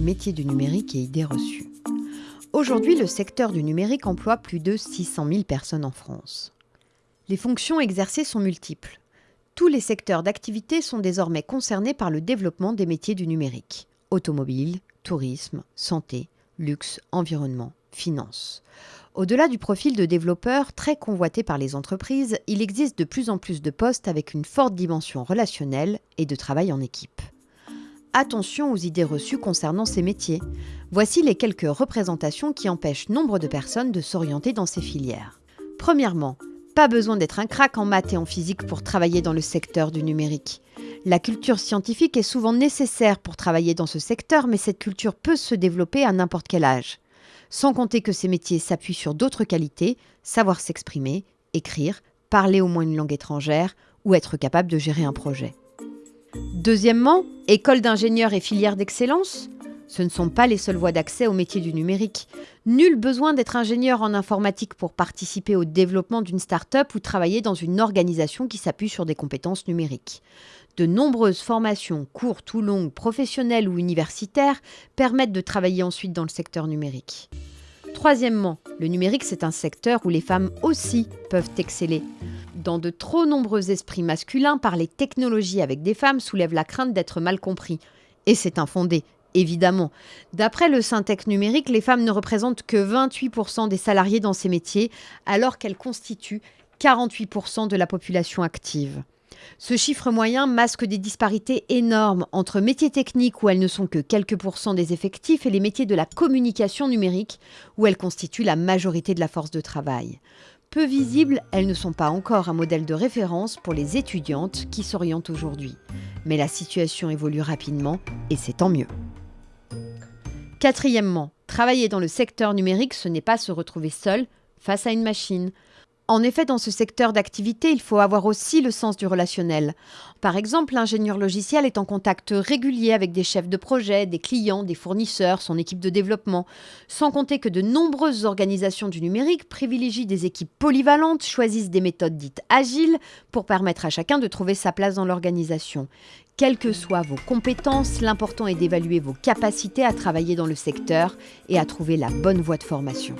métiers du numérique et idées reçues. Aujourd'hui, le secteur du numérique emploie plus de 600 000 personnes en France. Les fonctions exercées sont multiples. Tous les secteurs d'activité sont désormais concernés par le développement des métiers du numérique. Automobile, tourisme, santé, luxe, environnement, finance. Au-delà du profil de développeur très convoité par les entreprises, il existe de plus en plus de postes avec une forte dimension relationnelle et de travail en équipe. Attention aux idées reçues concernant ces métiers. Voici les quelques représentations qui empêchent nombre de personnes de s'orienter dans ces filières. Premièrement, pas besoin d'être un crack en maths et en physique pour travailler dans le secteur du numérique. La culture scientifique est souvent nécessaire pour travailler dans ce secteur, mais cette culture peut se développer à n'importe quel âge. Sans compter que ces métiers s'appuient sur d'autres qualités, savoir s'exprimer, écrire, parler au moins une langue étrangère ou être capable de gérer un projet. Deuxièmement, école d'ingénieurs et filières d'excellence ce ne sont pas les seules voies d'accès au métier du numérique. Nul besoin d'être ingénieur en informatique pour participer au développement d'une start-up ou travailler dans une organisation qui s'appuie sur des compétences numériques. De nombreuses formations, courtes ou longues, professionnelles ou universitaires, permettent de travailler ensuite dans le secteur numérique. Troisièmement, le numérique, c'est un secteur où les femmes aussi peuvent exceller. Dans de trop nombreux esprits masculins, parler technologie avec des femmes soulève la crainte d'être mal compris. Et c'est infondé évidemment. D'après le Syntec numérique, les femmes ne représentent que 28% des salariés dans ces métiers, alors qu'elles constituent 48% de la population active. Ce chiffre moyen masque des disparités énormes entre métiers techniques où elles ne sont que quelques pourcents des effectifs et les métiers de la communication numérique où elles constituent la majorité de la force de travail. Peu visibles, elles ne sont pas encore un modèle de référence pour les étudiantes qui s'orientent aujourd'hui. Mais la situation évolue rapidement et c'est tant mieux. Quatrièmement, travailler dans le secteur numérique, ce n'est pas se retrouver seul face à une machine. En effet, dans ce secteur d'activité, il faut avoir aussi le sens du relationnel. Par exemple, l'ingénieur logiciel est en contact régulier avec des chefs de projet, des clients, des fournisseurs, son équipe de développement. Sans compter que de nombreuses organisations du numérique privilégient des équipes polyvalentes, choisissent des méthodes dites agiles pour permettre à chacun de trouver sa place dans l'organisation. Quelles que soient vos compétences, l'important est d'évaluer vos capacités à travailler dans le secteur et à trouver la bonne voie de formation.